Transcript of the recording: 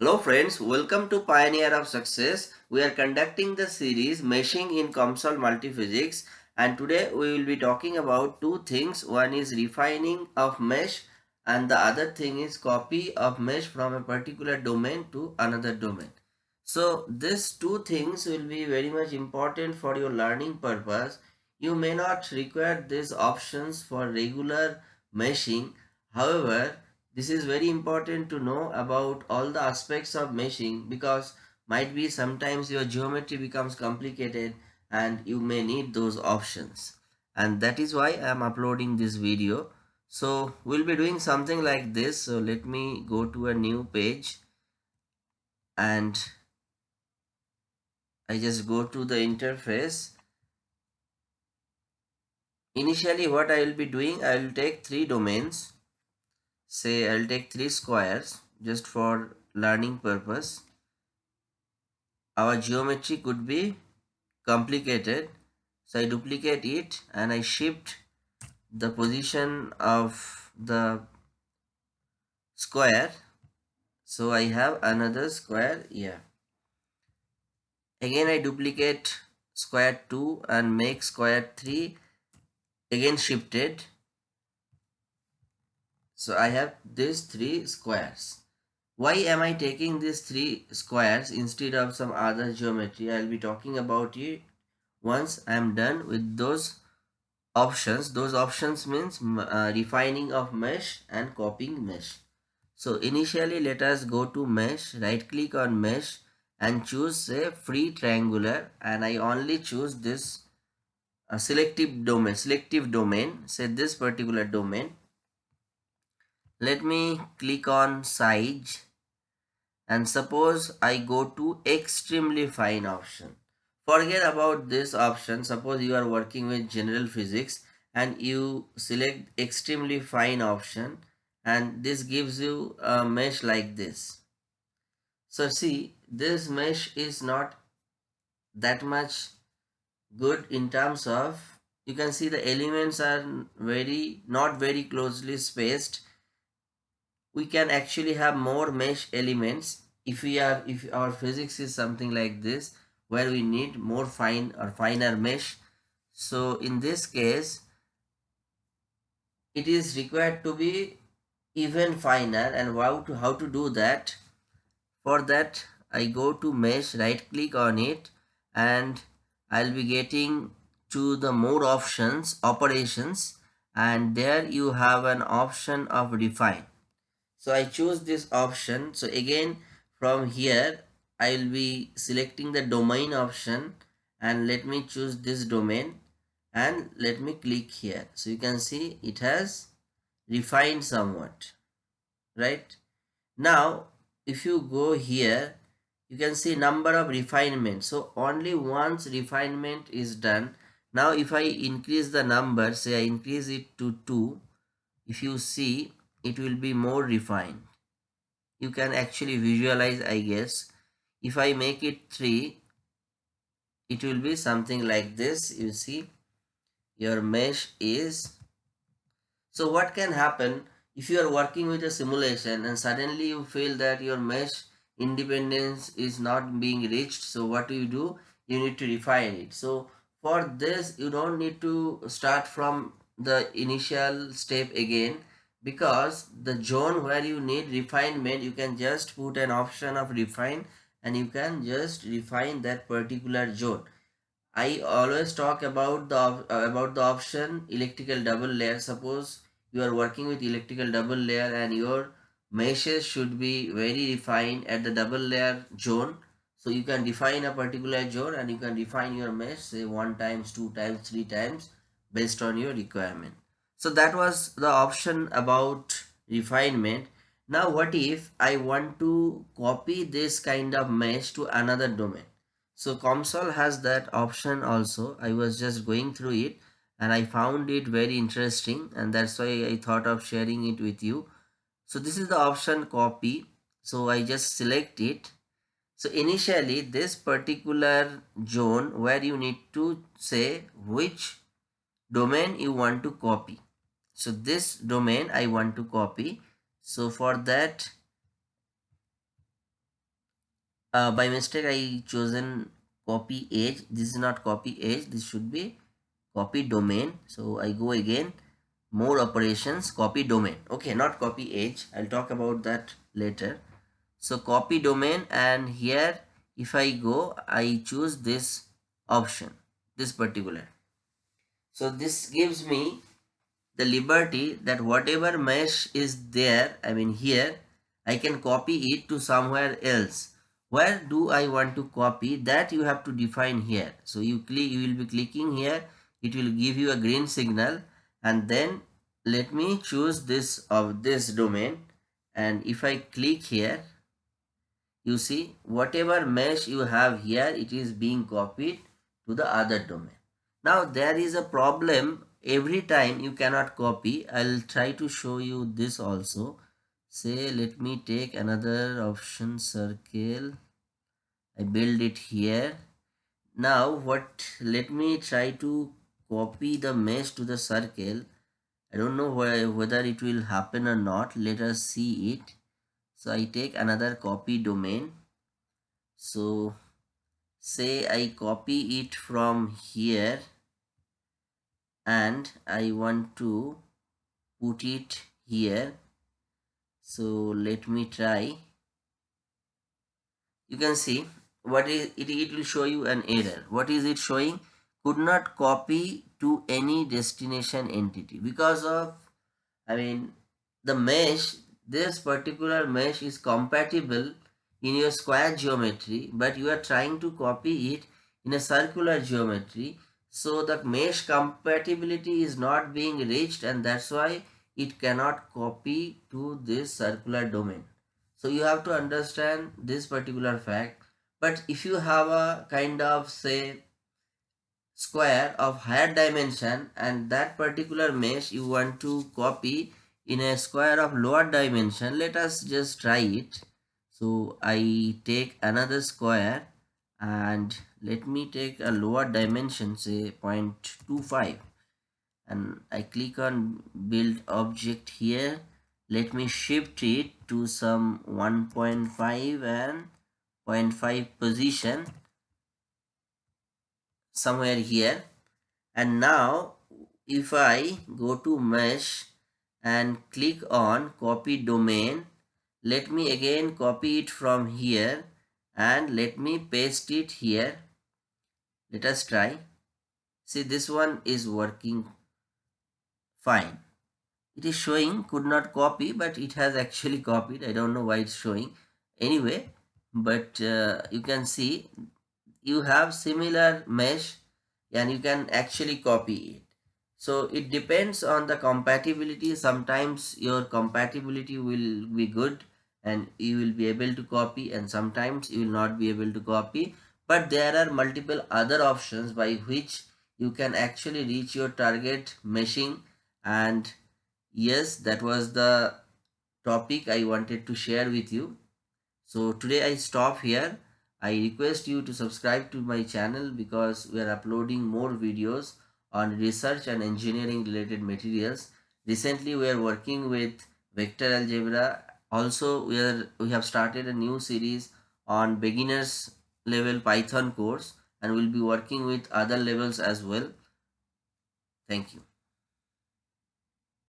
Hello friends, welcome to Pioneer of Success. We are conducting the series Meshing in COMSOL Multiphysics and today we will be talking about two things. One is refining of mesh and the other thing is copy of mesh from a particular domain to another domain. So these two things will be very much important for your learning purpose. You may not require these options for regular meshing. However, this is very important to know about all the aspects of meshing because might be sometimes your geometry becomes complicated and you may need those options and that is why I am uploading this video. So we'll be doing something like this. So let me go to a new page and I just go to the interface. Initially what I will be doing, I will take three domains say I'll take three squares just for learning purpose. Our geometry could be complicated. So I duplicate it and I shift the position of the square. So I have another square here. Again I duplicate square 2 and make square 3 again shifted so I have these three squares. Why am I taking these three squares instead of some other geometry? I'll be talking about it once I am done with those options. Those options means uh, refining of mesh and copying mesh. So initially let us go to mesh, right click on mesh and choose say free triangular and I only choose this uh, selective domain, selective domain, say this particular domain let me click on size and suppose I go to extremely fine option. Forget about this option. Suppose you are working with general physics and you select extremely fine option and this gives you a mesh like this. So see this mesh is not that much good in terms of you can see the elements are very not very closely spaced we can actually have more mesh elements if we are if our physics is something like this where we need more fine or finer mesh. So in this case it is required to be even finer. And how to how to do that? For that i go to mesh right click on it and i'll be getting to the more options operations. And there you have an option of refine so I choose this option. So again from here I will be selecting the domain option and let me choose this domain and let me click here. So you can see it has refined somewhat right? Now if you go here you can see number of refinement. So only once refinement is done. Now if i increase the number say i increase it to 2 if you see it will be more refined. You can actually visualize I guess if I make it 3 it will be something like this you see. Your mesh is so what can happen if you are working with a simulation and suddenly you feel that your mesh independence is not being reached? So what do you do? You need to refine it. So for this you don't need to start from the initial step again because the zone where you need refinement you can just put an option of refine and you can just refine that particular zone. I always talk about the uh, about the option electrical double layer. Suppose you are working with electrical double layer and your meshes should be very refined at the double layer zone. So you can define a particular zone and you can define your mesh say one times two times three times based on your requirement so that was the option about refinement. Now what if I want to copy this kind of mesh to another domain? So COMSOL has that option also. I was just going through it and I found it very interesting and that's why I thought of sharing it with you. So this is the option copy. So I just select it. So initially this particular zone where you need to say which domain you want to copy so this domain I want to copy. So for that uh, by mistake I chosen copy edge. This is not copy edge. This should be copy domain. So I go again. More operations copy domain. Okay not copy edge. I'll talk about that later. So copy domain and here if I go I choose this option this particular. So this gives me the liberty that whatever mesh is there I mean here I can copy it to somewhere else. Where do I want to copy? That you have to define here. So you click you will be clicking here. It will give you a green signal. And then let me choose this of this domain. And if I click here you see whatever mesh you have here it is being copied to the other domain. Now there is a problem every time you cannot copy i'll try to show you this also. Say let me take another option circle. I build it here. Now what let me try to copy the mesh to the circle. I don't know whether it will happen or not. Let us see it. So i take another copy domain. So say i copy it from here and I want to put it here. So let me try. You can see what is it, it will show you an error. What is it showing? Could not copy to any destination entity. Because of I mean the mesh this particular mesh is compatible in your square geometry but you are trying to copy it in a circular geometry so the mesh compatibility is not being reached and that's why it cannot copy to this circular domain. So you have to understand this particular fact. But if you have a kind of say square of higher dimension and that particular mesh you want to copy in a square of lower dimension, let us just try it. So I take another square and let me take a lower dimension say 0.25 and I click on build object here. Let me shift it to some 1.5 and 0.5 position somewhere here. And now if I go to mesh and click on copy domain let me again copy it from here and let me paste it here. Let us try. See this one is working fine. It is showing could not copy but it has actually copied. I don't know why it's showing. Anyway but uh, you can see you have similar mesh and you can actually copy it. So it depends on the compatibility. Sometimes your compatibility will be good and you will be able to copy and sometimes you will not be able to copy. But there are multiple other options by which you can actually reach your target meshing and yes that was the topic i wanted to share with you. So today i stop here. I request you to subscribe to my channel because we are uploading more videos on research and engineering related materials. Recently we are working with vector algebra also we are we have started a new series on beginners level python course and we'll be working with other levels as well. Thank you